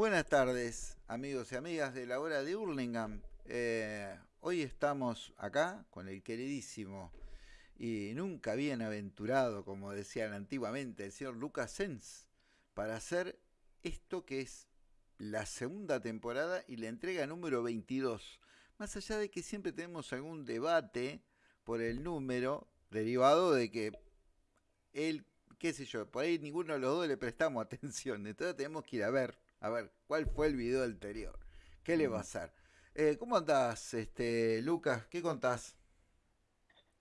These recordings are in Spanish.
Buenas tardes, amigos y amigas de la hora de Hurlingham. Eh, hoy estamos acá con el queridísimo y nunca bienaventurado, como decían antiguamente, el señor Lucas Sens, para hacer esto que es la segunda temporada y la entrega número 22. Más allá de que siempre tenemos algún debate por el número, derivado de que él, qué sé yo, por ahí ninguno de los dos le prestamos atención, entonces tenemos que ir a ver a ver, ¿cuál fue el video anterior? ¿Qué le va a hacer? Eh, ¿Cómo andás, este, Lucas? ¿Qué contás?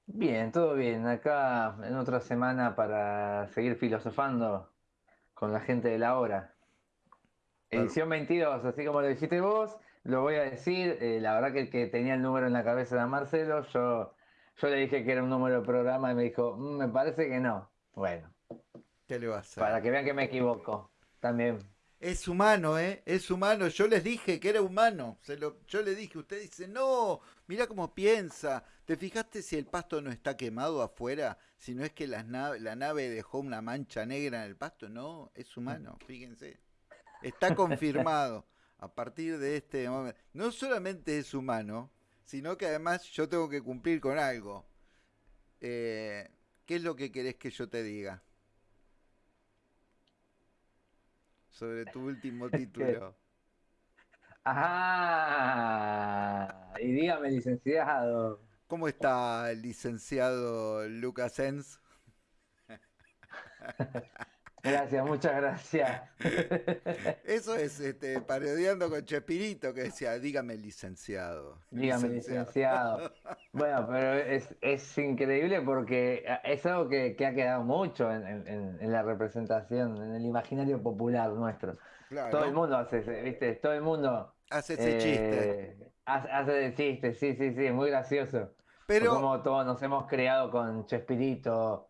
Bien, todo bien. Acá en otra semana para seguir filosofando con la gente de la hora. Edición 22, así como lo dijiste vos, lo voy a decir. Eh, la verdad que el que tenía el número en la cabeza era Marcelo. Yo, yo le dije que era un número de programa y me dijo, "Mm, me parece que no. Bueno, ¿Qué le va a hacer? para que vean que me equivoco. También. Es humano, ¿eh? Es humano. Yo les dije que era humano. Se lo, yo le dije, usted dice, no, mira cómo piensa. ¿Te fijaste si el pasto no está quemado afuera? Si no es que la nave, la nave dejó una mancha negra en el pasto. No, es humano, fíjense. Está confirmado a partir de este momento. No solamente es humano, sino que además yo tengo que cumplir con algo. Eh, ¿Qué es lo que querés que yo te diga? Sobre tu último título. Ajá. Y dígame, licenciado. ¿Cómo está el licenciado Lucas Sens? Gracias, muchas gracias. Eso es este, parodiando con Chespirito que decía, dígame licenciado. Dígame, licenciado. Bueno, pero es, es increíble porque es algo que, que ha quedado mucho en, en- en la representación, en el imaginario popular nuestro. Claro, Todo el mundo hace, ese- ¿viste? Todo el mundo hace ese chiste. eh, hace, hace el chiste, sí, sí, sí, es muy gracioso. Pero, Como todos nos hemos creado con Chespirito.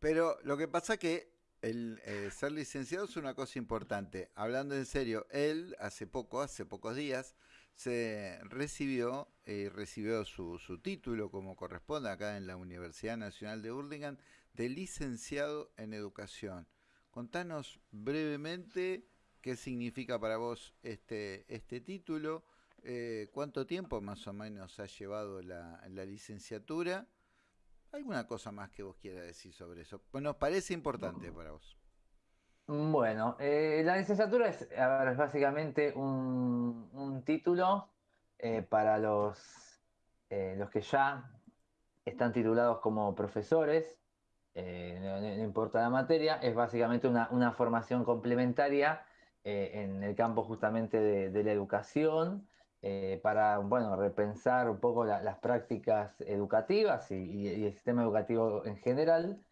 Pero lo que pasa que el eh, ser licenciado es una cosa importante. Hablando en serio, él hace poco, hace pocos días, se recibió, eh, recibió su, su título como corresponde acá en la Universidad Nacional de Burlingame de licenciado en educación. Contanos brevemente qué significa para vos este, este título, eh, cuánto tiempo más o menos ha llevado la, la licenciatura, alguna cosa más que vos quieras decir sobre eso. Pues nos parece importante para vos. Bueno, eh, la licenciatura es, a ver, es básicamente un, un título eh, para los, eh, los que ya están titulados como profesores, no, importa la materia, es básicamente una, una formación complementaria en el campo justamente de, de la educación, eh, para, bueno, repensar un poco la- las prácticas educativas y, y- y el sistema educativo en general.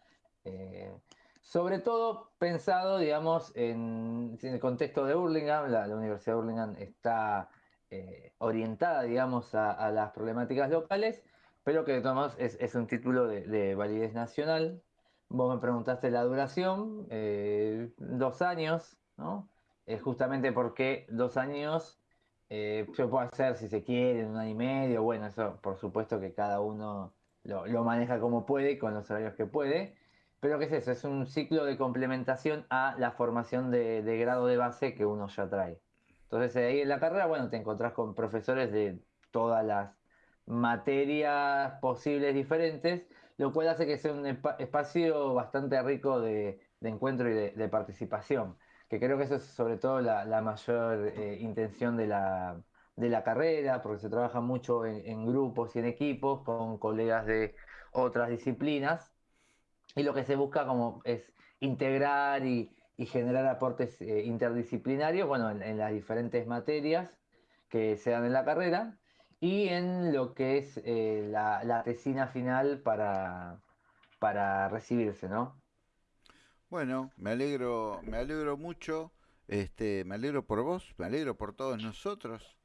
eh, sobre todo pensado, digamos, en, en el contexto de Burlingame, la, la Universidad de Burlingame está eh, orientada, digamos, a, a las problemáticas locales, pero que de todos modos es, es un título de, de validez nacional. Vos me preguntaste la duración, eh, dos años, ¿no? Eh, justamente porque dos años eh, se puede hacer si se quiere, en un año y medio, bueno, eso por supuesto que cada uno lo, maneja como puede con los horarios que puede. Pero ¿qué es eso? Es un ciclo de complementación a la formación de, de grado de base que uno ya trae. Entonces eh, ahí en la carrera, bueno, te encontrás con profesores de todas las materias posibles diferentes, lo cual hace que sea un espa- espacio bastante rico de, de encuentro y de participación, que creo que eso es sobre todo la, la mayor eh, intención de la, de la carrera, porque se trabaja mucho en, grupos y en equipos con colegas de otras disciplinas. Y lo que se busca como es integrar y, y generar aportes eh, interdisciplinarios, bueno, en, en las diferentes materias que se dan en la carrera y en lo que es eh, la, la tesina final para, para recibirse, ¿no? Bueno, me alegro, me alegro mucho, este, me alegro por vos, me alegro por todos nosotros,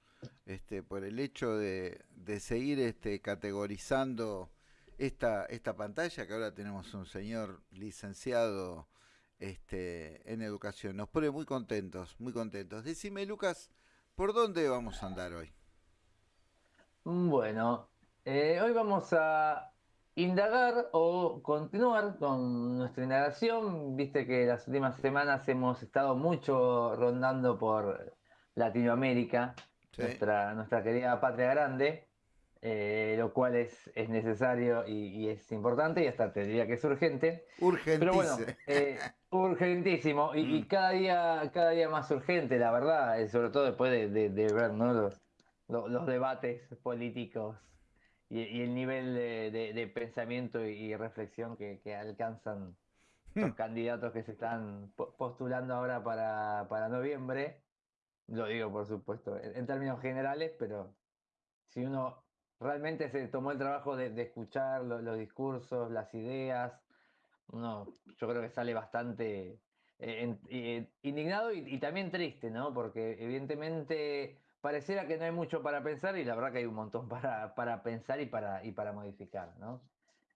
este, por el hecho de, de seguir este, categorizando esta, esta pantalla, que ahora tenemos un señor licenciado este, en educación. Nos pone muy contentos, muy contentos. Decime, Lucas, ¿por dónde vamos a andar hoy? Bueno, eh, hoy vamos a indagar o continuar con nuestra indagación. Viste que las últimas semanas hemos estado mucho rondando por Latinoamérica, nuestra, nuestra querida patria grande, eh, lo cual es, es necesario y, es importante y hasta te diría que es urgente. Urgentísimo. Pero bueno, eh, urgentísimo y, mm. cada, día, cada día más urgente, la verdad, eh, sobre todo después de, ver los, los, debates políticos y, el nivel de, pensamiento y, reflexión que, alcanzan los hmm. candidatos que se están postulando ahora para, para noviembre. Lo digo, por supuesto, en, términos generales, pero si uno realmente se tomó el trabajo de, escuchar los discursos, las ideas, uno yo creo que sale bastante eh, eh, indignado y, también triste, ¿no? Porque evidentemente pareciera que no hay mucho para pensar y la verdad que hay un montón para, para pensar y para, y para modificar, ¿no?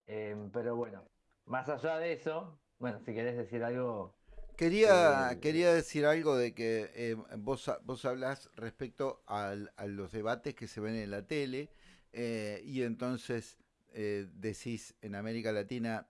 Em, pero bueno, más allá de eso, bueno, si querés decir algo... Quería, eh, quería decir algo de que eh, vos, vos hablás respecto a los debates que se ven en la tele eh, y entonces decís en América Latina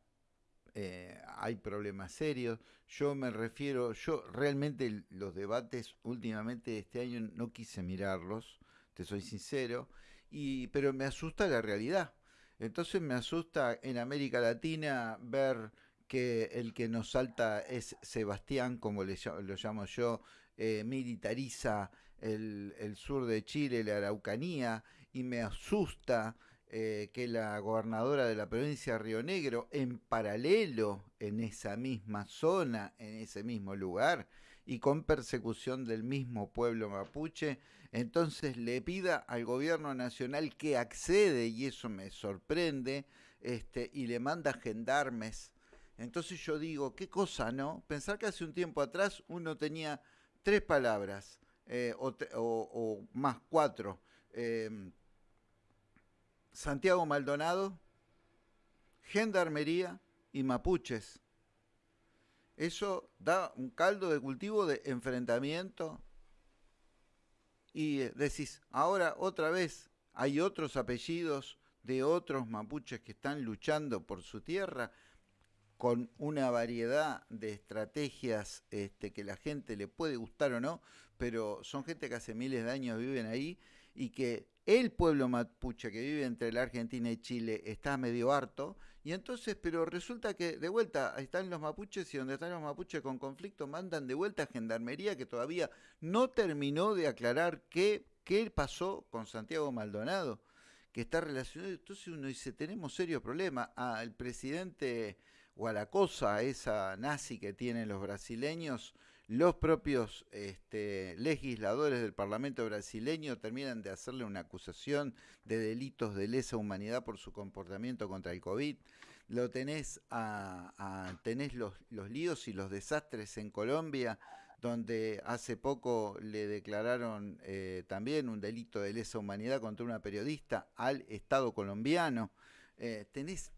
hay problemas serios. Yo me refiero, yo realmente los debates últimamente este año no quise mirarlos, te soy sincero, y, pero me asusta la realidad. Entonces me asusta en América Latina ver que el que nos salta es Sebastián, como le, lo llamo yo, eh, militariza el, el, sur de Chile, la Araucanía, y me asusta eh, que la gobernadora de la provincia de Río Negro, en paralelo, en esa misma zona, en ese mismo lugar, y con persecución del mismo pueblo mapuche, entonces le pida al gobierno nacional que accede, y eso me sorprende, este, y le manda gendarmes. Entonces yo digo, qué cosa, ¿no? Pensar que hace un tiempo atrás uno tenía tres palabras, eh, o, más cuatro. Em, Santiago Maldonado, Gendarmería y Mapuches. Eso da un caldo de cultivo de enfrentamiento. Y eh, decís, ahora otra vez hay otros apellidos de otros mapuches que están luchando por su tierra con una variedad de estrategias este, que la gente le puede gustar o no, pero son gente que hace miles de años viven ahí y que el pueblo mapuche que vive entre la Argentina y Chile está medio harto, y entonces, pero resulta que de vuelta están los mapuches y donde están los mapuches con conflicto mandan de vuelta a Gendarmería que todavía no terminó de aclarar qué, qué pasó con Santiago Maldonado, que está relacionado. Entonces uno dice, tenemos serio problema. Al presidente Gualacosa, esa nazi que tienen los brasileños, los propios este, legisladores del Parlamento brasileño terminan de hacerle una acusación de delitos de lesa humanidad por su comportamiento contra el COVID. Lo tenés, a, tenés los, los líos y los desastres en Colombia, donde hace poco le declararon eh, también un delito de lesa humanidad contra una periodista al Estado colombiano. Eh, tenés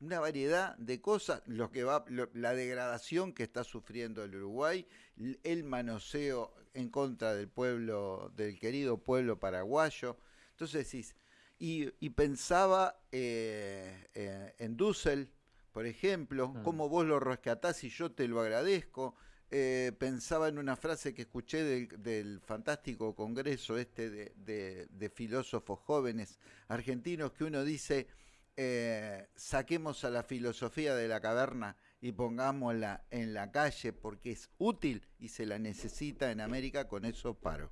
una variedad de cosas, lo que va, la degradación que está sufriendo el Uruguay, el manoseo en contra del pueblo, del querido pueblo paraguayo. Entonces decís, y, pensaba eh, eh, en Dussel, por ejemplo, cómo vos lo rescatás y yo te lo agradezco. Eh, pensaba en una frase que escuché del, fantástico congreso este de, de filósofos jóvenes argentinos que uno dice, eh, saquemos a la filosofía de la caverna y pongámosla en la calle porque es útil y se la necesita en América, con eso paro.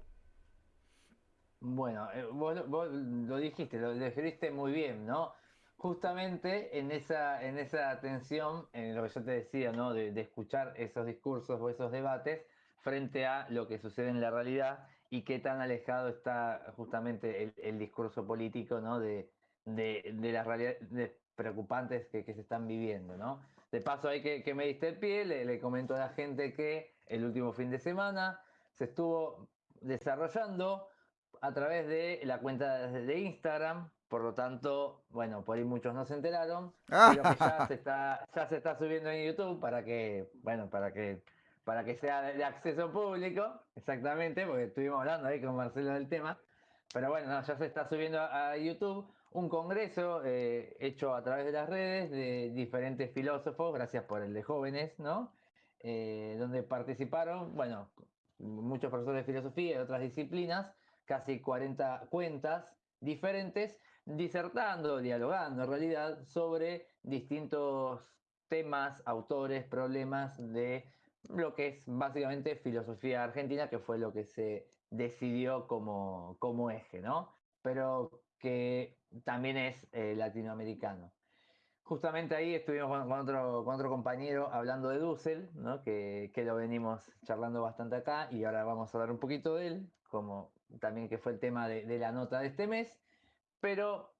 Bueno, eh, vos, lo dijiste, lo describiste muy bien, ¿no? Justamente en esa, en esa atención, en lo que yo te decía, ¿no? De, escuchar esos discursos o esos debates frente a lo que sucede en la realidad y qué tan alejado está justamente el, el discurso político, ¿no? De, de, las realidades preocupantes que, se están viviendo, ¿no? De paso, hay que, me diste el pie, le, comento a la gente que el último fin de semana se estuvo desarrollando a través de la cuenta de Instagram, por lo tanto, bueno, por ahí muchos no se enteraron, pero que ya se está, ya se está subiendo en YouTube para que, bueno, para que, para que sea de acceso público, exactamente, porque estuvimos hablando ahí con Marcelo del tema, pero bueno, ya se está subiendo a YouTube un congreso eh, hecho a través de las redes de diferentes filósofos, gracias por el de jóvenes, ¿no? Eh, donde participaron, bueno, muchos profesores de filosofía y otras disciplinas, casi 40 cuentas diferentes, disertando, dialogando en realidad sobre distintos temas, autores, problemas de lo que es básicamente filosofía argentina, que fue lo que se decidió como, como eje, ¿no? Pero que también es eh, latinoamericano. Justamente ahí estuvimos con, otro, compañero hablando de Dussel, ¿no? que, que, lo venimos charlando bastante acá y ahora vamos a hablar un poquito de él, como también que fue el tema de, de la nota de este mes. Pero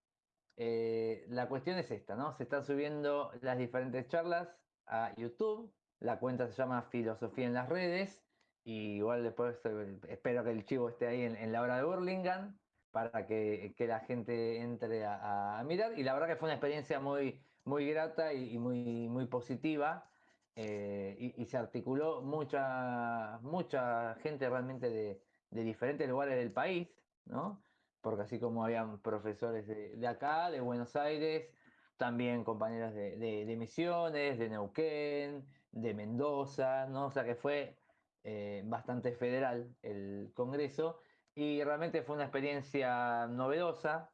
eh, la cuestión es esta, ¿no? Se están subiendo las diferentes charlas a YouTube. La cuenta se llama Filosofía en las redes. Y igual después eh, espero que el chivo esté ahí en, en la hora de Burlingame para que, que la gente entre a, mirar. Y la verdad que fue una experiencia muy, muy grata y, muy, muy positiva. Eh, y, se articuló mucha, mucha gente realmente de, de diferentes lugares del país, ¿no? porque así como habían profesores de, de acá, de Buenos Aires, también compañeros de, de, de, Misiones, de Neuquén, de Mendoza, ¿no? O sea que fue eh, bastante federal el Congreso y realmente fue una experiencia novedosa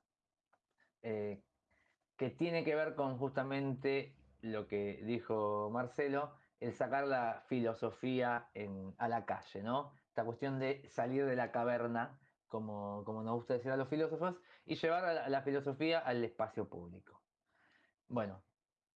eh, que tiene que ver con justamente lo que dijo Marcelo, el sacar la filosofía en, a la calle, ¿no? Esta cuestión de salir de la caverna como, como nos gusta decir a los filósofos, y llevar la filosofía al espacio público. Bueno,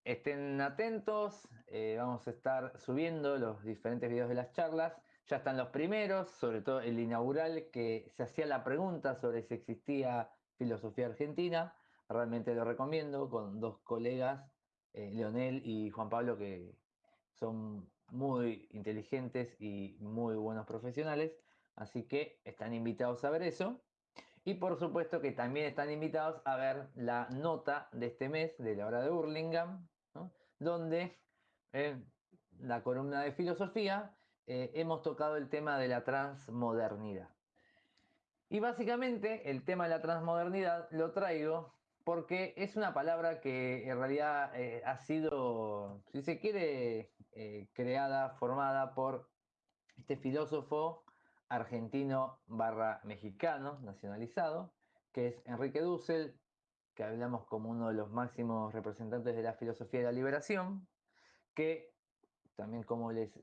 estén atentos, eh, vamos a estar subiendo los diferentes videos de las charlas. Ya están los primeros, sobre todo el inaugural, que se hacía la pregunta sobre si existía filosofía argentina. Realmente lo recomiendo con dos colegas, eh, Leonel y Juan Pablo, que son muy inteligentes y muy buenos profesionales. Así que están invitados a ver eso. Y por supuesto que también están invitados a ver la nota de este mes de la hora de Burlingame, donde en la columna de filosofía eh, hemos tocado el tema de la transmodernidad. Y básicamente el tema de la transmodernidad lo traigo porque es una palabra que en realidad eh, ha sido, si se quiere, eh, creada, formada por este filósofo argentino barra mexicano nacionalizado, que es Enrique Dussel, que hablamos como uno de los máximos representantes de la filosofía de la liberación, que también como les,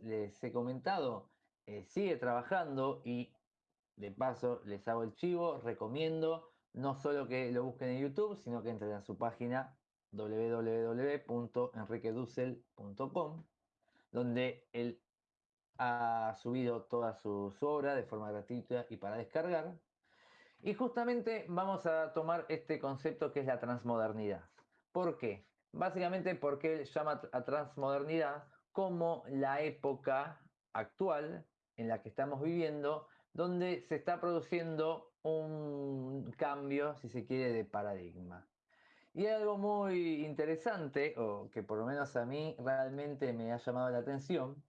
he comentado, eh, sigue trabajando y de paso les hago el chivo, recomiendo no solo que lo busquen en YouTube, sino que entren a su página www.enriquedussel.com, donde él ha subido toda su, su, obra de forma gratuita y para descargar. Y justamente vamos a tomar este concepto que es la transmodernidad. ¿Por qué? Básicamente porque él llama a transmodernidad como la época actual en la que estamos viviendo, donde se está produciendo un cambio, si se quiere, de paradigma. Y algo muy interesante, o que por lo menos a mí realmente me ha llamado la atención.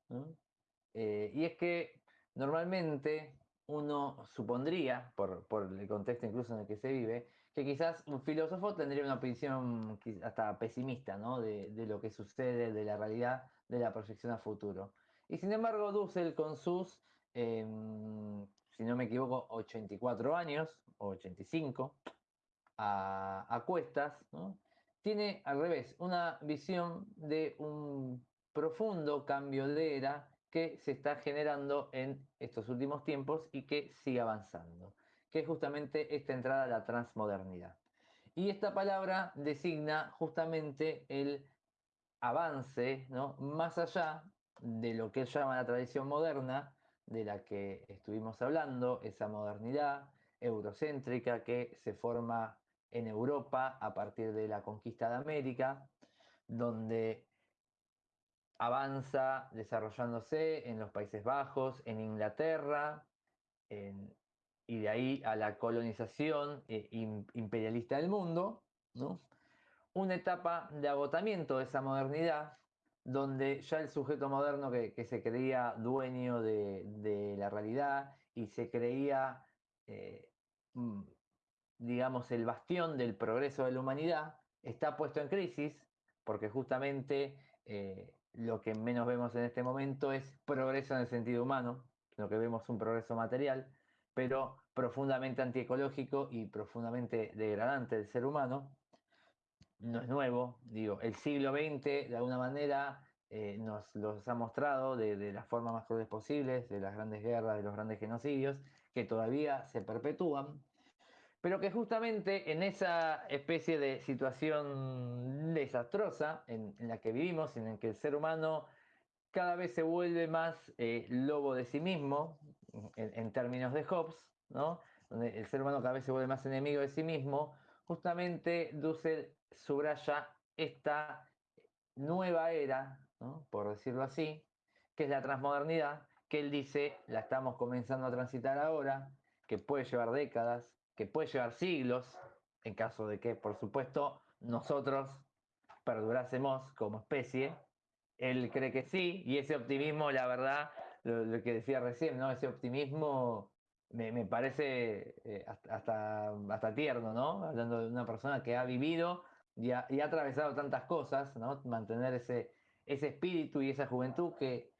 Eh, y es que normalmente uno supondría, por, por, el contexto incluso en el que se vive, que quizás un filósofo tendría una opinión hasta pesimista ¿no? de, de, lo que sucede, de la realidad, de la proyección a futuro. Y sin embargo, Dussel con sus, eh, si no me equivoco, 84 años, o 85, a, a cuestas, tiene al revés, una visión de un profundo cambio de era que se está generando en estos últimos tiempos y que sigue avanzando, que es justamente esta entrada a la transmodernidad. Y esta palabra designa justamente el avance ¿no? más allá de lo que él llama la tradición moderna, de la que estuvimos hablando, esa modernidad eurocéntrica que se forma en Europa a partir de la conquista de América, donde avanza desarrollándose en los Países Bajos, en Inglaterra, y de ahí a la colonización eh, imperialista del mundo, una etapa de agotamiento de esa modernidad, donde ya el sujeto moderno que, se creía dueño de, la realidad y se creía eh, digamos, el bastión del progreso de la humanidad, está puesto en crisis porque justamente eh, lo que menos vemos en este momento es progreso en el sentido humano, lo que vemos es un progreso material, pero profundamente antiecológico y profundamente degradante del ser humano. No es nuevo, digo, el siglo XX de alguna manera eh, nos los ha mostrado de, de las formas más crueles posibles, de las grandes guerras, de los grandes genocidios, que todavía se perpetúan, pero que justamente en esa especie de situación desastrosa en, la que vivimos, en la que el ser humano cada vez se vuelve más eh, lobo de sí mismo, en, términos de Hobbes, ¿no? donde el ser humano cada vez se vuelve más enemigo de sí mismo, justamente Dussel subraya esta nueva era, por decirlo así, que es la transmodernidad, que él dice la estamos comenzando a transitar ahora, que puede llevar décadas, que puede llevar siglos, en caso de que, por supuesto, nosotros perdurásemos como especie. Él cree que sí, y ese optimismo, la verdad, lo, que decía recién, ¿no? Ese optimismo me, parece eh, hasta, hasta tierno, ¿no? Hablando de una persona que ha vivido y ha, y ha atravesado tantas cosas, ¿no? Mantener ese, ese espíritu y esa juventud que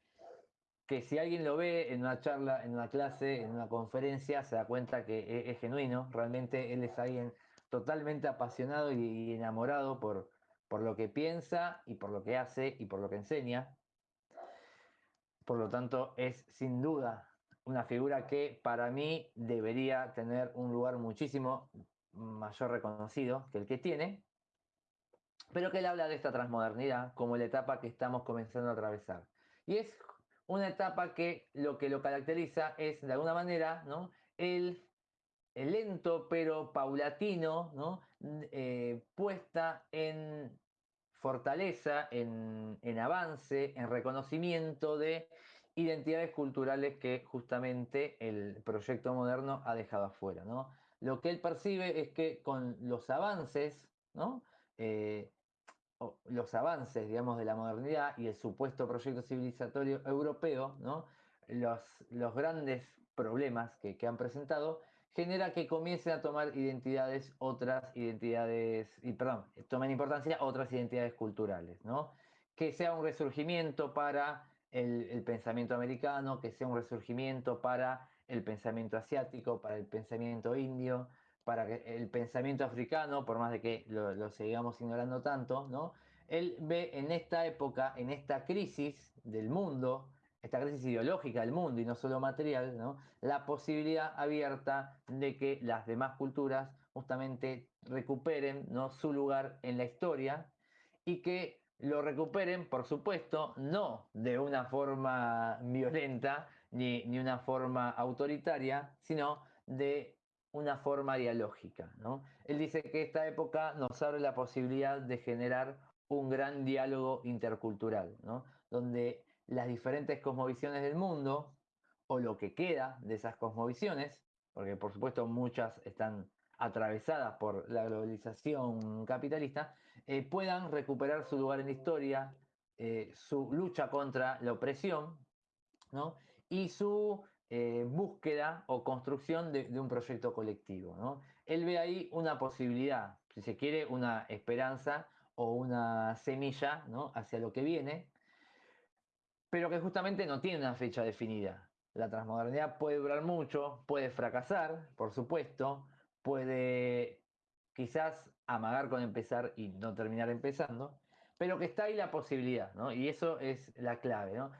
que si alguien lo ve en una charla, en una clase, en una conferencia, se da cuenta que es, genuino, realmente él es alguien totalmente apasionado y, enamorado por, por lo que piensa y por lo que hace y por lo que enseña. Por lo tanto, es sin duda una figura que para mí debería tener un lugar muchísimo mayor reconocido que el que tiene, pero que él habla de esta transmodernidad como la etapa que estamos comenzando a atravesar. Y es una etapa que lo que lo caracteriza es, de alguna manera, ¿no? el, lento pero paulatino, ¿no? Eh, puesta en fortaleza, en, avance, en reconocimiento de identidades culturales que justamente el proyecto moderno ha dejado afuera. ¿no? Lo que él percibe es que con los avances, ¿no? Eh, los avances, digamos, de la modernidad y el supuesto proyecto civilizatorio europeo, ¿no? los, los grandes problemas que, han presentado, genera que comiencen a tomar identidades, otras identidades, y perdón, tomen importancia otras identidades culturales. Que sea un resurgimiento para el, pensamiento americano, que sea un resurgimiento para el pensamiento asiático, para el pensamiento indio, para el pensamiento africano, por más de que lo, lo, sigamos ignorando tanto, ¿no? Él ve en esta época, en esta crisis del mundo, esta crisis ideológica del mundo y no solo material, ¿no? la posibilidad abierta de que las demás culturas justamente recuperen ¿no? su lugar en la historia y que lo recuperen, por supuesto, no de una forma violenta ni, ni una forma autoritaria, sino de una forma dialógica. ¿no? Él dice que esta época nos abre la posibilidad de generar un gran diálogo intercultural, ¿no? donde las diferentes cosmovisiones del mundo, o lo que queda de esas cosmovisiones, porque por supuesto muchas están atravesadas por la globalización capitalista, eh, puedan recuperar su lugar en la historia, eh, su lucha contra la opresión ¿no? y su eh, búsqueda o construcción de, un proyecto colectivo. ¿no? Él ve ahí una posibilidad, si se quiere, una esperanza o una semilla ¿no? hacia lo que viene, pero que justamente no tiene una fecha definida. La transmodernidad puede durar mucho, puede fracasar, por supuesto, puede quizás amagar con empezar y no terminar empezando, pero que está ahí la posibilidad, ¿no? Y eso es la clave, ¿no?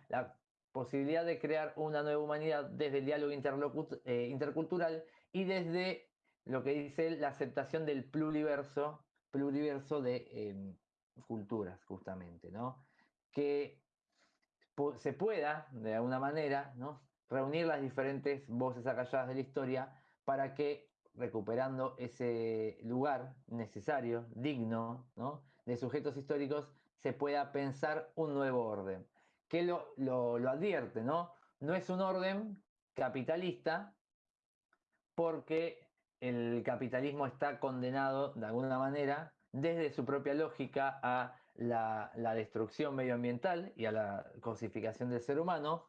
Posibilidad de crear una nueva humanidad desde el diálogo eh, intercultural y desde lo que dice la aceptación del pluriverso, pluriverso de em, culturas, justamente, ¿no? Que se pueda, de alguna manera, ¿no? reunir las diferentes voces acalladas de la historia para que, recuperando ese lugar necesario, digno, ¿no? de sujetos históricos, se pueda pensar un nuevo orden que lo, lo, advierte, ¿no? No es un orden capitalista porque el capitalismo está condenado de alguna manera desde su propia lógica a la, destrucción medioambiental y a la cosificación del ser humano,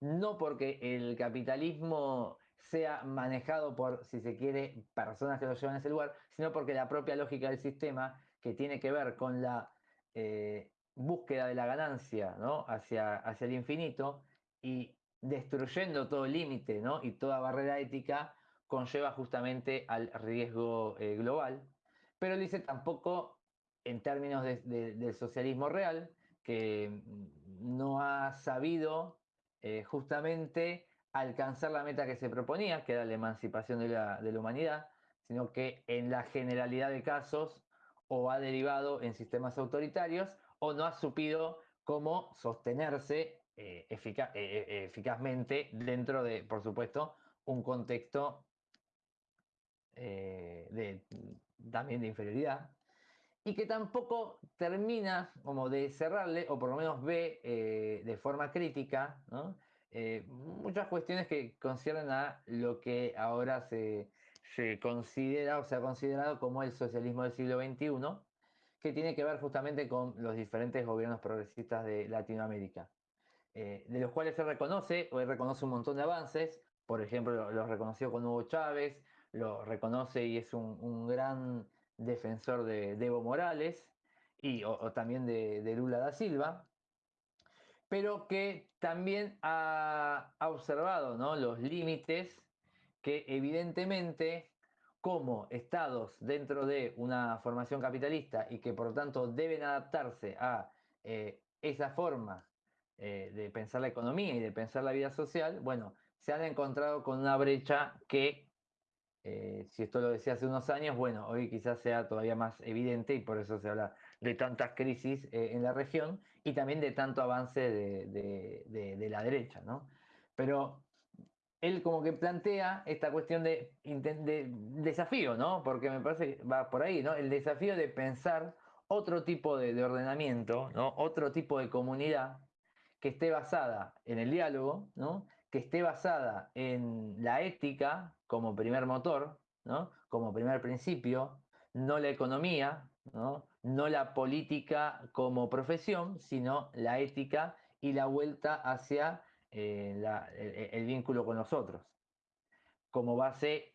no porque el capitalismo sea manejado por, si se quiere, personas que lo llevan a ese lugar, sino porque la propia lógica del sistema, que tiene que ver con la eh, búsqueda de la ganancia ¿no? hacia, hacia el infinito y destruyendo todo límite ¿no? y toda barrera ética, conlleva justamente al riesgo eh, global. Pero dice tampoco en términos del socialismo real, que no ha sabido eh, justamente alcanzar la meta que se proponía, que era la emancipación de la, humanidad, sino que en la generalidad de casos o ha derivado en sistemas autoritarios o no ha supido cómo sostenerse eh, eh, eficazmente dentro de, por supuesto, un contexto de, también de inferioridad y que tampoco termina como de cerrarle, o por lo menos ve eh, de forma crítica, eh, muchas cuestiones que conciernen a lo que ahora se, considera o se ha considerado como el socialismo del siglo XXI, que tiene que ver justamente con los diferentes gobiernos progresistas de Latinoamérica, eh, de los cuales se reconoce, o reconoce un montón de avances, por ejemplo, lo, reconoció con Hugo Chávez, lo reconoce y es un gran defensor de, Evo Morales y, o, también de, Lula da Silva, pero que también ha, observado ¿no? los límites que evidentemente como estados dentro de una formación capitalista y que por lo tanto deben adaptarse a eh, esa forma eh, de pensar la economía y de pensar la vida social, bueno, se han encontrado con una brecha que eh, si esto lo decía hace unos años, bueno, hoy quizás sea todavía más evidente y por eso se habla de tantas crisis eh, en la región y también de tanto avance de, la derecha, ¿no? Pero él como que plantea esta cuestión de, desafío, ¿no? Porque me parece que va por ahí, ¿no? El desafío de pensar otro tipo de, ordenamiento. Otro tipo de comunidad que esté basada en el diálogo, ¿no? que esté basada en la ética como primer motor, ¿no? como primer principio, no la economía, ¿no? no la política como profesión, sino la ética y la vuelta hacia eh, el, vínculo con nosotros, como base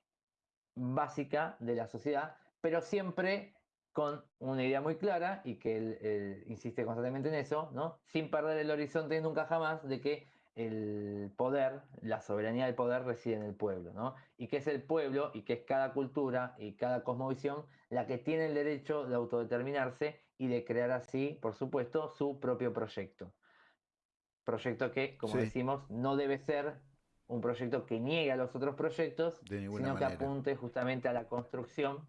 básica de la sociedad, pero siempre con una idea muy clara y que él, insiste constantemente en eso, ¿no? sin perder el horizonte nunca jamás de que el poder, la soberanía del poder reside en el pueblo, ¿no? Y que es el pueblo y que es cada cultura y cada cosmovisión la que tiene el derecho de autodeterminarse y de crear así, por supuesto, su propio proyecto. Proyecto que, como decimos, no debe ser un proyecto que niegue a los otros proyectos, sino que apunte justamente a la construcción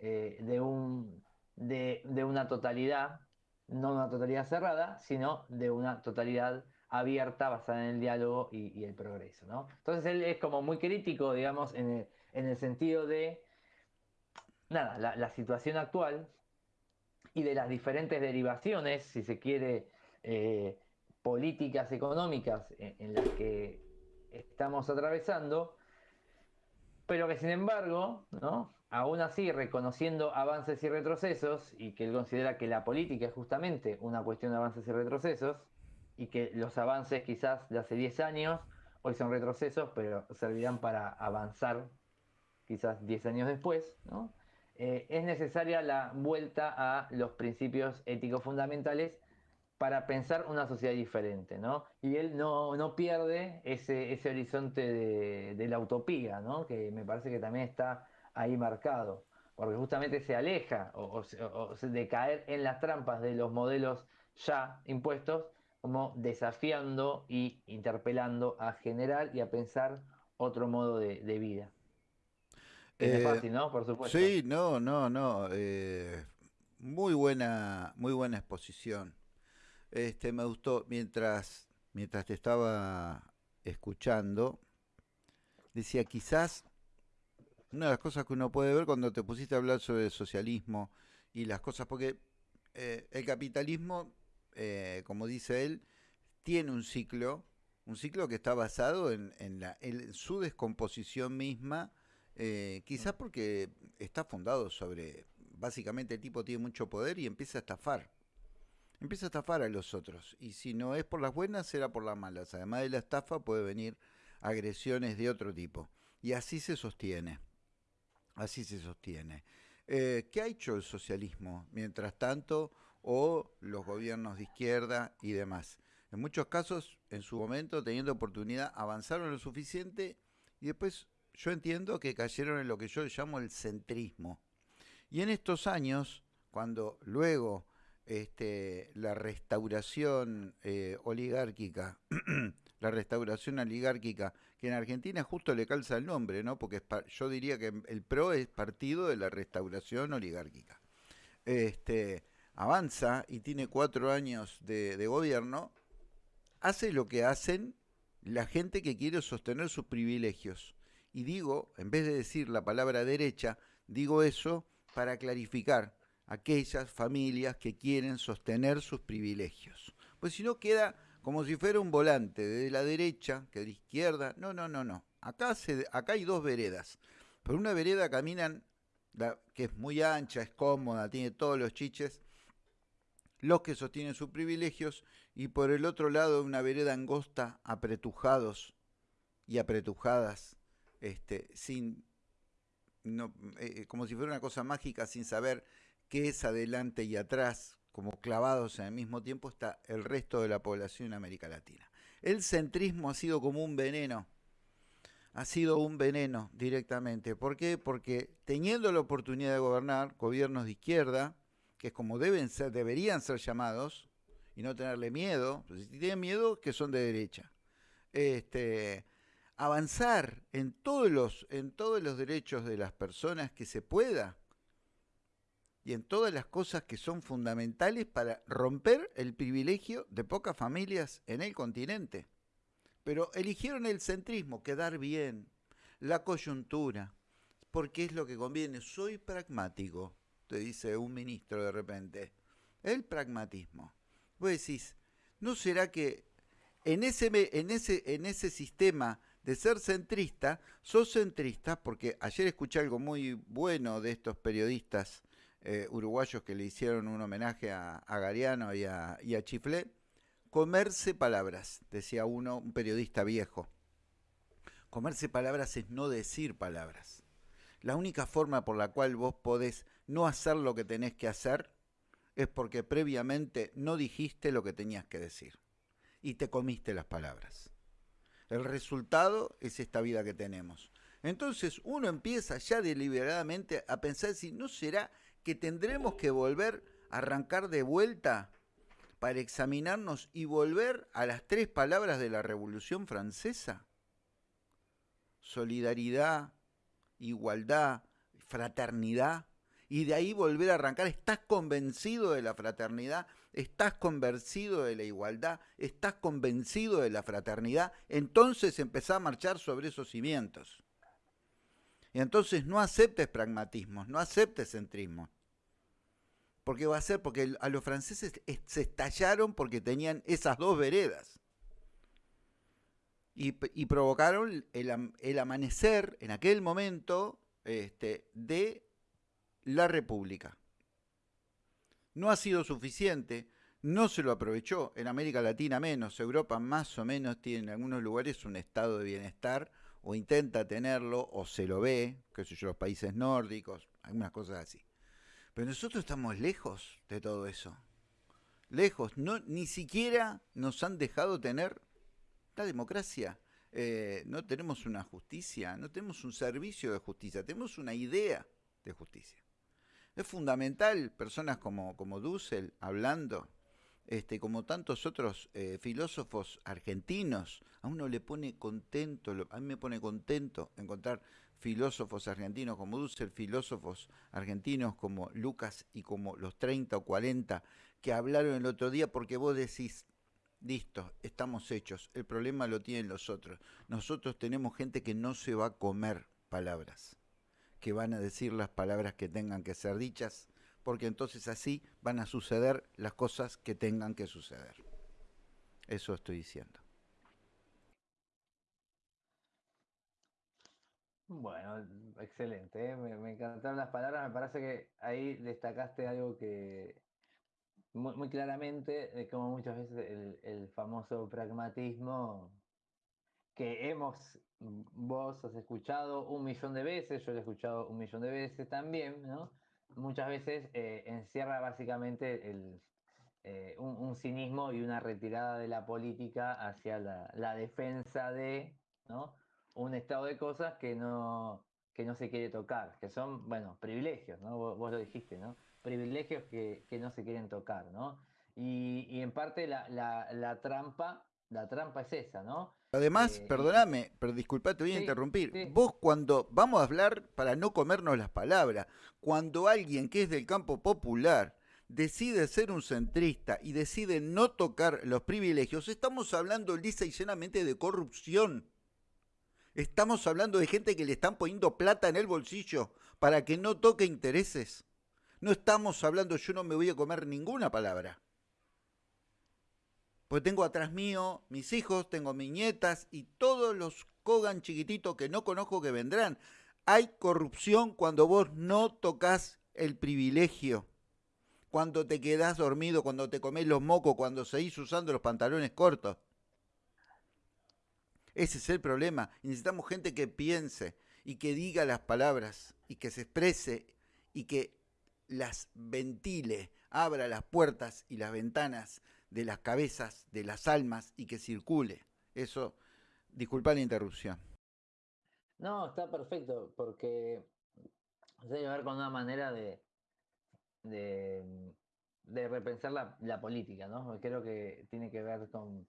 eh, de, un, de, de una totalidad, no una totalidad cerrada, sino de una totalidad abierta, basada en el diálogo y, el progreso. ¿no? Entonces él es como muy crítico, digamos, en el, sentido de, nada, la, situación actual y de las diferentes derivaciones, si se quiere, eh, políticas económicas en, las que estamos atravesando, pero que sin embargo, ¿no? aún así reconociendo avances y retrocesos, y que él considera que la política es justamente una cuestión de avances y retrocesos, y que los avances quizás de hace 10 años hoy son retrocesos, pero servirán para avanzar quizás 10 años después, ¿no? Eh, es necesaria la vuelta a los principios éticos fundamentales para pensar una sociedad diferente, ¿no? Y él no, no pierde ese, ese horizonte de, de, la utopía, ¿no? Que me parece que también está ahí marcado, porque justamente se aleja o, o de caer en las trampas de los modelos ya impuestos como desafiando y interpelando a generar y a pensar otro modo de, vida. es eh, fácil, ¿no? Por supuesto. Sí, no, no, no. Eh, muy buena, muy buena exposición. Este, me gustó mientras, mientras te estaba escuchando. Decía, quizás una de las cosas que uno puede ver cuando te pusiste a hablar sobre el socialismo y las cosas, porque eh, el capitalismo eh, como dice él, tiene un ciclo, un ciclo que está basado en, la, su descomposición misma, eh, quizás porque está fundado sobre, básicamente el tipo tiene mucho poder y empieza a estafar. Empieza a estafar a los otros. Y si no es por las buenas, será por las malas. Además de la estafa puede venir agresiones de otro tipo. Y así se sostiene. Así se sostiene. Eh, ¿Qué ha hecho el socialismo mientras tanto o los gobiernos de izquierda y demás? En muchos casos, en su momento, teniendo oportunidad, avanzaron lo suficiente y después yo entiendo que cayeron en lo que yo llamo el centrismo. Y en estos años, cuando luego este, la restauración eh, oligárquica, la restauración oligárquica, que en Argentina justo le calza el nombre, ¿no? Porque yo diría que el PRO es partido de la restauración oligárquica. Este, avanza y tiene cuatro años de gobierno, hace lo que hacen la gente que quiere sostener sus privilegios. Y digo, en vez de decir la palabra derecha, digo eso para clarificar aquellas familias que quieren sostener sus privilegios. Pues si no queda como si fuera un volante de la derecha que de izquierda. No, no, no, no. Acá, se, acá hay dos veredas. Por una vereda caminan, que es muy ancha, es cómoda, tiene todos los chiches, los que sostienen sus privilegios, y por el otro lado una vereda angosta, apretujados y apretujadas, este, sin, no, eh, como si fuera una cosa mágica, sin saber qué es adelante y atrás, como clavados en el mismo tiempo, está el resto de la población en América Latina. El centrismo ha sido como un veneno, ha sido un veneno directamente. ¿Por qué? Porque teniendo la oportunidad de gobernar gobiernos de izquierda, que es como deben ser, deberían ser llamados, y no tenerle miedo, si tienen miedo, que son de derecha. Este, avanzar en todos los, en todos los derechos de las personas que se pueda y en todas las cosas que son fundamentales para romper el privilegio de pocas familias en el continente. Pero eligieron el centrismo, quedar bien, la coyuntura, porque es lo que conviene. Soy pragmático te dice un ministro de repente. El pragmatismo. Vos decís, ¿no será que en ese, en ese, en ese sistema de ser centrista, sos centrista, porque ayer escuché algo muy bueno de estos periodistas eh, uruguayos que le hicieron un homenaje a, Gariano y a, y a Chiflé, comerse palabras, decía uno, un periodista viejo. Comerse palabras es no decir palabras. La única forma por la cual vos podés no hacer lo que tenés que hacer es porque previamente no dijiste lo que tenías que decir y te comiste las palabras. El resultado es esta vida que tenemos. Entonces uno empieza ya deliberadamente a pensar si no será que tendremos que volver a arrancar de vuelta para examinarnos y volver a las tres palabras de la Revolución Francesa. Solidaridad, igualdad, fraternidad y de ahí volver a arrancar. ¿Estás convencido de la fraternidad? ¿Estás convencido de la igualdad? ¿Estás convencido de la fraternidad? Entonces empezá a marchar sobre esos cimientos. Y entonces no aceptes pragmatismos, no aceptes centrismo. Porque va a ser porque a los franceses se estallaron porque tenían esas dos veredas. Y, provocaron el, el, amanecer en aquel momento este, de la República. No ha sido suficiente, no se lo aprovechó, en América Latina menos, Europa más o menos tiene en algunos lugares un estado de bienestar, o intenta tenerlo, o se lo ve, qué sé yo, los países nórdicos, algunas cosas así. Pero nosotros estamos lejos de todo eso. Lejos, no, ni siquiera nos han dejado tener la democracia. Eh, no tenemos una justicia, no tenemos un servicio de justicia, tenemos una idea de justicia. Es fundamental, personas como, como Dussel hablando, este, como tantos otros eh, filósofos argentinos, a uno le pone contento, a mí me pone contento encontrar filósofos argentinos como Dussel, filósofos argentinos como Lucas y como los 30 o 40 que hablaron el otro día porque vos decís, listo, estamos hechos, el problema lo tienen los otros. Nosotros tenemos gente que no se va a comer palabras que van a decir las palabras que tengan que ser dichas, porque entonces así van a suceder las cosas que tengan que suceder. Eso estoy diciendo. Bueno, excelente, ¿eh? me, encantaron las palabras, me parece que ahí destacaste algo que muy, claramente, de cómo muchas veces el, el famoso pragmatismo que hemos, vos has escuchado un millón de veces, yo lo he escuchado un millón de veces también, ¿no? Muchas veces eh, encierra básicamente eh, un, cinismo y una retirada de la política hacia la, defensa de un estado de cosas que no, que no se quiere tocar, que son, bueno, privilegios, ¿no? Vos, lo dijiste, ¿no? Privilegios que, no se quieren tocar, ¿no? Y, en parte la, la, trampa, la trampa es esa, ¿no? Además, eh, perdóname, pero disculpa, te voy a interrumpir. Vos cuando vamos a hablar, para no comernos las palabras, cuando alguien que es del campo popular decide ser un centrista y decide no tocar los privilegios, estamos hablando lisa y llenamente de corrupción. Estamos hablando de gente que le están poniendo plata en el bolsillo para que no toque intereses. No estamos hablando, yo no me voy a comer ninguna palabra. Pues tengo atrás mío mis hijos, tengo mis nietas y todos los Kogan chiquititos que no conozco que vendrán. Hay corrupción cuando vos no tocas el privilegio. Cuando te quedás dormido, cuando te comes los mocos, cuando seguís usando los pantalones cortos. Ese es el problema. Necesitamos gente que piense y que diga las palabras y que se exprese y que las ventile, abra las puertas y las ventanas de las cabezas, de las almas y que circule. Eso, disculpa la interrupción. No, está perfecto, porque que ver con una manera de, de, repensar la, política, ¿no? Creo que tiene que ver con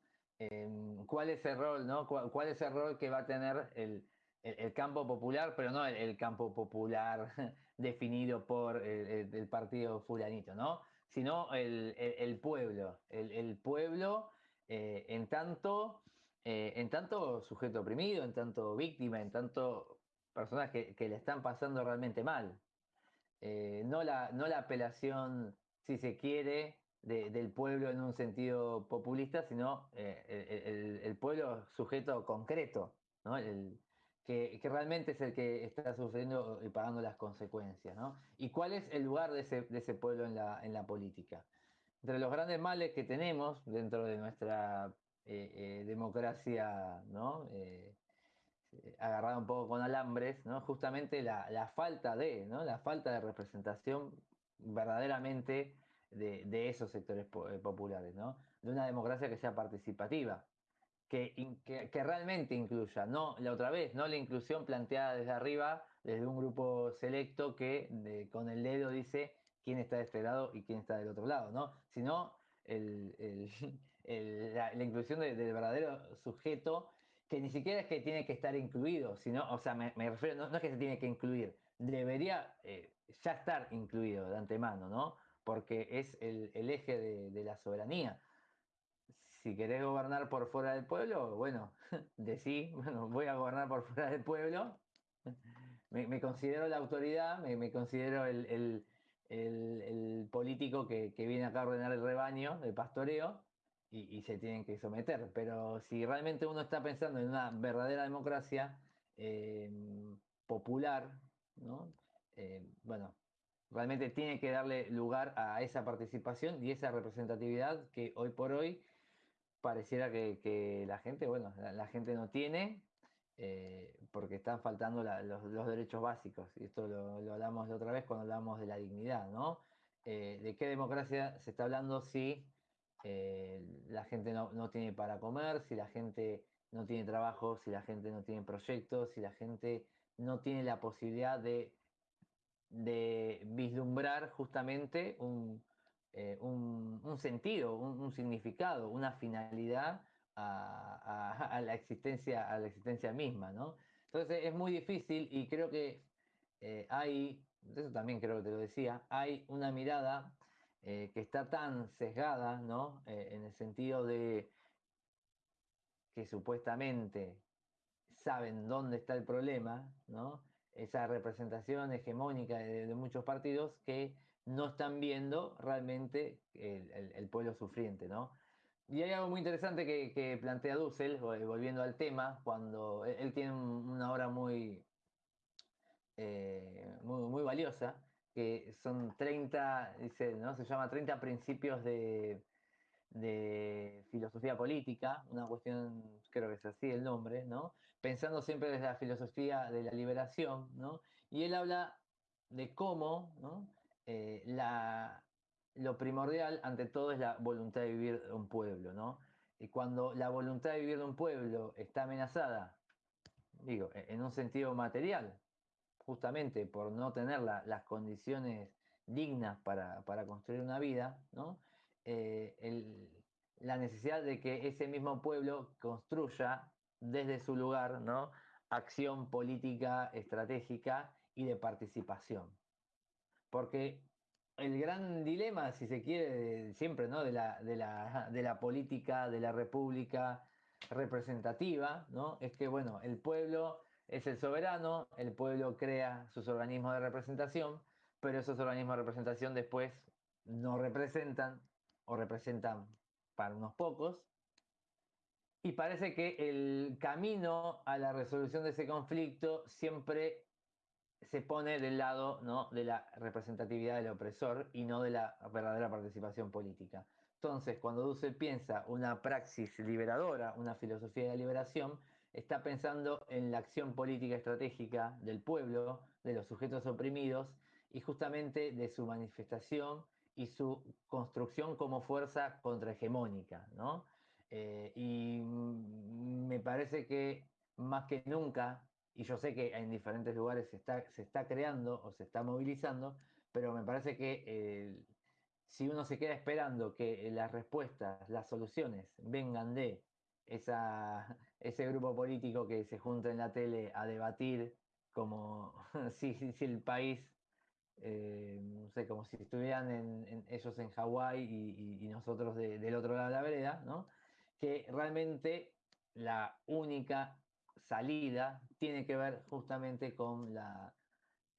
cuál es el rol, ¿no? ¿Cuál, es el rol que va a tener el, campo popular, pero no el, campo popular definido por el, partido fulanito, ¿no? Sino el, pueblo, el, pueblo eh, en tanto eh, en tanto sujeto oprimido, en tanto víctima, en tanto personas que, le están pasando realmente mal. Eh, no, la, no la apelación, si se quiere, del pueblo en un sentido populista, sino el, pueblo sujeto concreto, que, realmente es el que está sufriendo y pagando las consecuencias. ¿Y cuál es el lugar de ese, pueblo en la, en la política? Entre los grandes males que tenemos dentro de nuestra eh, democracia ¿no? agarrada un poco con alambres, ¿no? justamente la, falta de, ¿no? la falta de representación verdaderamente de, esos sectores eh, populares, ¿no? de una democracia que sea participativa, que, que, realmente incluya, no la otra vez, no la inclusión planteada desde arriba, desde un grupo selecto que con el dedo dice quién está de este lado y quién está del otro lado, ¿no? sino la, inclusión del verdadero sujeto que ni siquiera es que tiene que estar incluido, sino, o sea, me, refiero, no, es que se tiene que incluir, debería eh, ya estar incluido de antemano, ¿no? Porque es el, eje de, la soberanía. Si querés gobernar por fuera del pueblo, bueno, decí, bueno, voy a gobernar por fuera del pueblo, me, considero la autoridad, me, considero el, político que, que, viene acá a ordenar el rebaño, el pastoreo, y, se tienen que someter. Pero si realmente uno está pensando en una verdadera democracia em, popular, ¿no? Eh, bueno, realmente tiene que darle lugar a esa participación y esa representatividad que hoy por hoy pareciera que, la gente, bueno, la, gente no tiene, eh, porque están faltando los, derechos básicos. Y esto lo, hablamos de otra vez cuando hablamos de la dignidad, ¿no? Eh, ¿De qué democracia se está hablando si eh, la gente no, tiene para comer, si la gente no tiene trabajo, si la gente no tiene proyectos, si la gente no tiene la posibilidad de, de vislumbrar justamente un, eh, sentido, un, significado, una finalidad a, la existencia, a la existencia misma, ¿no? Entonces es muy difícil y creo que eh, hay, eso también creo que te lo decía, hay una mirada eh, que está tan sesgada, ¿no? En el sentido de que supuestamente saben dónde está el problema, ¿no? Esa representación hegemónica de, muchos partidos que no están viendo realmente el, pueblo sufriente, ¿no? Y hay algo muy interesante que, plantea Dussel, volviendo al tema, cuando él, tiene una obra muy, eh, muy, muy valiosa, que son 30, dice, ¿no? Se llama 30 principios de, de filosofía política, una cuestión, creo que es así el nombre, ¿no? Pensando siempre desde la filosofía de la liberación, ¿no? Y él habla de cómo, ¿no? Eh, lo primordial ante todo es la voluntad de vivir de un pueblo, ¿no? Y cuando la voluntad de vivir de un pueblo está amenazada, digo, e, en un sentido material, justamente por no tener las condiciones dignas para, construir una vida, ¿no? Eh, la necesidad de que ese mismo pueblo construya desde su lugar, ¿no? Acción política, estratégica y de participación. Porque el gran dilema, si se quiere, siempre, ¿no? De la, de la, de la política, de la república representativa, ¿no? Es que, bueno, el pueblo es el soberano, el pueblo crea sus organismos de representación, pero esos organismos de representación después no representan o representan para unos pocos. Y parece que el camino a la resolución de ese conflicto siempre se pone del lado ¿no? de la representatividad del opresor y no de la verdadera participación política. Entonces, cuando Dussel piensa una praxis liberadora, una filosofía de la liberación, está pensando en la acción política estratégica del pueblo, de los sujetos oprimidos y justamente de su manifestación y su construcción como fuerza contrahegemónica. ¿no? Eh, y me parece que más que nunca y yo sé que en diferentes lugares se está, se está creando o se está movilizando, pero me parece que eh, si uno se queda esperando que las respuestas, las soluciones vengan de esa, ese grupo político que se junta en la tele a debatir como si, si, el país, eh, no sé, como si estuvieran en, ellos en Hawái y, nosotros del otro lado de la vereda, ¿no? que realmente la única salida tiene que ver justamente con la,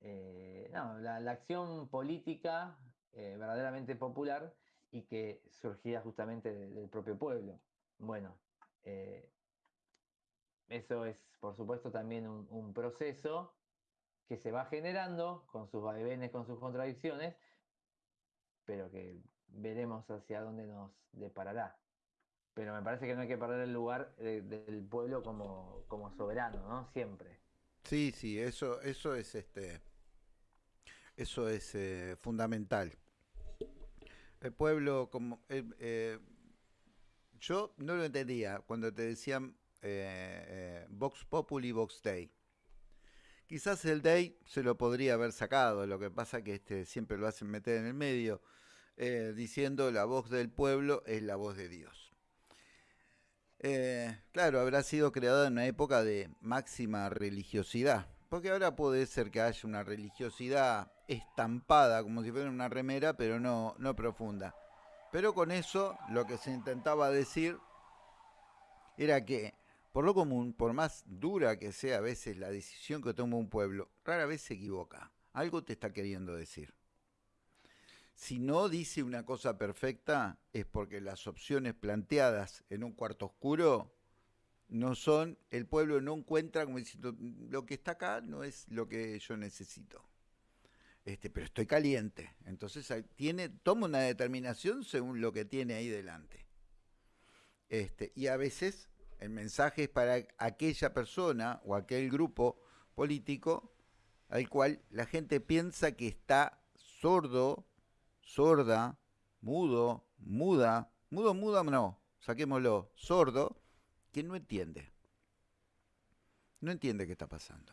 eh, la, acción política eh, verdaderamente popular y que surgía justamente del propio pueblo. Bueno, eh, eso es por supuesto también un, proceso que se va generando con sus vaivenes, con sus contradicciones, pero que veremos hacia dónde nos deparará pero me parece que no hay que perder el lugar del pueblo como, como, soberano, ¿no? Siempre. Sí, sí, eso, eso es este, eso es eh, fundamental. El pueblo, como eh, eh, yo no lo entendía cuando te decían Vox Populi, Vox Day. Quizás el Day se lo podría haber sacado, lo que pasa que este siempre lo hacen meter en el medio, diciendo la voz del pueblo es la voz de Dios. Eh, claro, habrá sido creada en una época de máxima religiosidad, porque ahora puede ser que haya una religiosidad estampada, como si fuera una remera, pero no, no profunda. Pero con eso lo que se intentaba decir era que, por lo común, por más dura que sea a veces la decisión que toma un pueblo, rara vez se equivoca. Algo te está queriendo decir. Si no dice una cosa perfecta es porque las opciones planteadas en un cuarto oscuro no son, el pueblo no encuentra como diciendo, lo que está acá no es lo que yo necesito. Este, pero estoy caliente. Entonces tiene, toma una determinación según lo que tiene ahí delante. Este, y a veces el mensaje es para aquella persona o aquel grupo político al cual la gente piensa que está sordo sorda, mudo, muda, mudo, muda, no, saquémoslo, sordo, que no entiende. No entiende qué está pasando.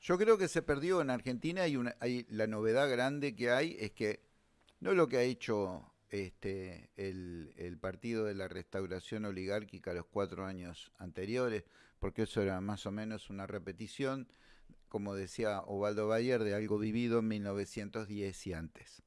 Yo creo que se perdió en Argentina y una, hay, la novedad grande que hay es que no lo que ha hecho este, el, partido de la restauración oligárquica los cuatro años anteriores, porque eso era más o menos una repetición, como decía Ovaldo Bayer, de algo vivido en 1910 y antes.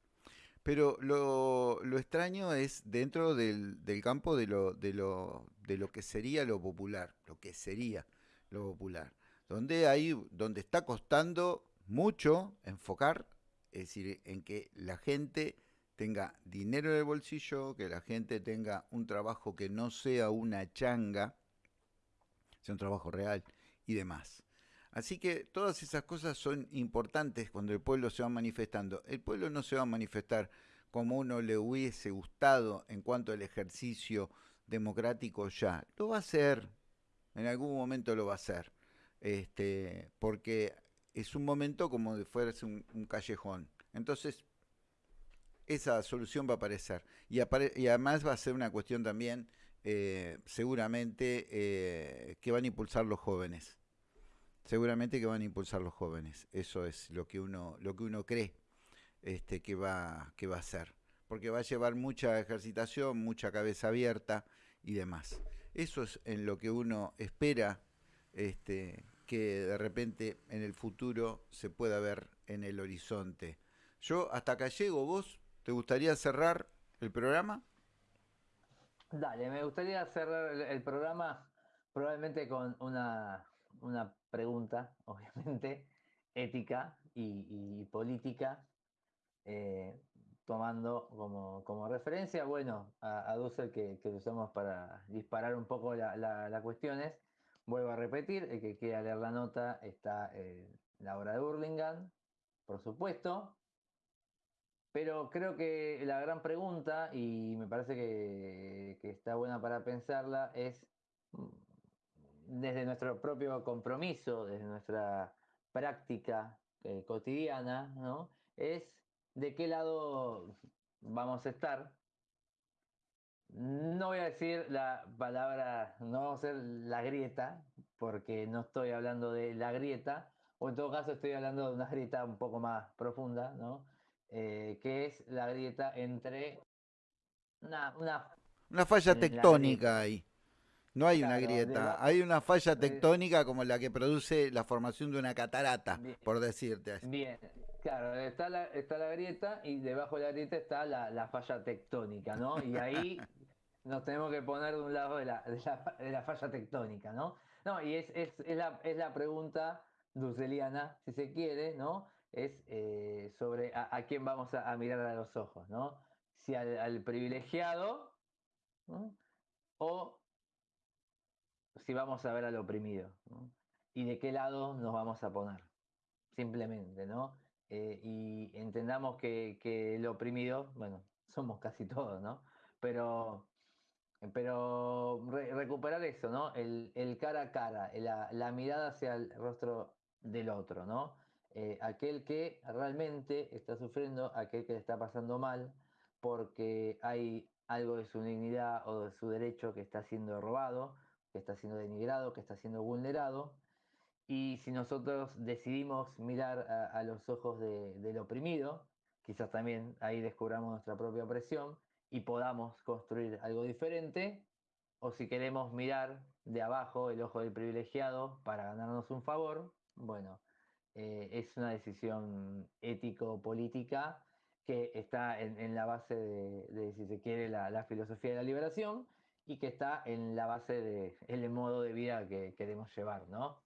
Pero lo, extraño es dentro del, campo de lo, de, lo, de lo que sería lo popular, lo que sería lo popular, donde, hay, donde está costando mucho enfocar, es decir, en que la gente tenga dinero en el bolsillo, que la gente tenga un trabajo que no sea una changa, sea un trabajo real y demás. Así que todas esas cosas son importantes cuando el pueblo se va manifestando. El pueblo no se va a manifestar como uno le hubiese gustado en cuanto al ejercicio democrático ya. Lo va a hacer, en algún momento lo va a hacer, este, porque es un momento como de fuese un, callejón. Entonces, esa solución va a aparecer. Y, además va a ser una cuestión también, eh, seguramente, eh, que van a impulsar los jóvenes. Seguramente que van a impulsar los jóvenes. Eso es lo que uno, lo que uno cree este, que, va, que va a hacer. Porque va a llevar mucha ejercitación, mucha cabeza abierta y demás. Eso es en lo que uno espera este, que de repente en el futuro se pueda ver en el horizonte. Yo hasta acá llego, ¿vos te gustaría cerrar el programa? Dale, me gustaría cerrar el, programa probablemente con una, una pregunta, obviamente, ética y, política, eh, tomando como, referencia, bueno, a, Dussel que, usamos para disparar un poco las la, cuestiones. Vuelvo a repetir, el que quiera leer la nota está en la obra de Burlingame, por supuesto. Pero creo que la gran pregunta, y me parece que, que está buena para pensarla, es mm, desde nuestro propio compromiso, desde nuestra práctica eh, cotidiana, ¿no? Es de qué lado vamos a estar. No voy a decir la palabra, no vamos a ser la grieta, porque no estoy hablando de la grieta, o en todo caso estoy hablando de una grieta un poco más profunda, ¿no? Eh, que es la grieta entre una, una, falla tectónica ahí. No hay una grieta, hay una falla tectónica como la que produce la formación de una catarata, por decirte así. Bien, Claro, está la, está la grieta y debajo de la grieta está la, falla tectónica, ¿no? Y ahí nos tenemos que poner de un lado de la, de la, falla tectónica, ¿no? No, y es, es, es, la, es la pregunta dulceliana, si se quiere, ¿no? Es eh, sobre a, quién vamos a, mirar a los ojos, ¿no? Si al, privilegiado o si vamos a ver al oprimido. Y de qué lado nos vamos a poner, simplemente, ¿no? Eh, y entendamos que, el oprimido, bueno, somos casi todos, ¿no? Pero, pero recuperar eso, ¿no? El, cara a cara, la, mirada hacia el rostro del otro, ¿no? Eh, aquel que realmente está sufriendo, aquel que le está pasando mal, porque hay algo de su dignidad o de su derecho que está siendo robado, que está siendo denigrado, que está siendo vulnerado, y si nosotros decidimos mirar a, los ojos del oprimido, quizás también ahí descubramos nuestra propia opresión y podamos construir algo diferente, o si queremos mirar de abajo el ojo del privilegiado para ganarnos un favor, bueno, eh, es una decisión ético-política que está en, la base de, si se quiere, la, filosofía de la liberación y que está en la base del modo de vida que queremos llevar, ¿no?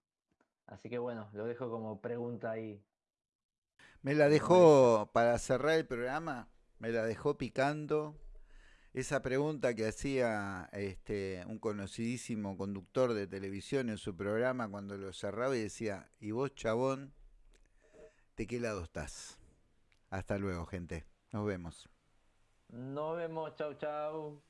Así que bueno, lo dejo como pregunta ahí. Me la dejó, para cerrar el programa, me la dejó picando esa pregunta que hacía este, un conocidísimo conductor de televisión en su programa cuando lo cerraba y decía, ¿y vos, chabón, de qué lado estás? Hasta luego, gente. Nos vemos. Nos vemos, chau, chau.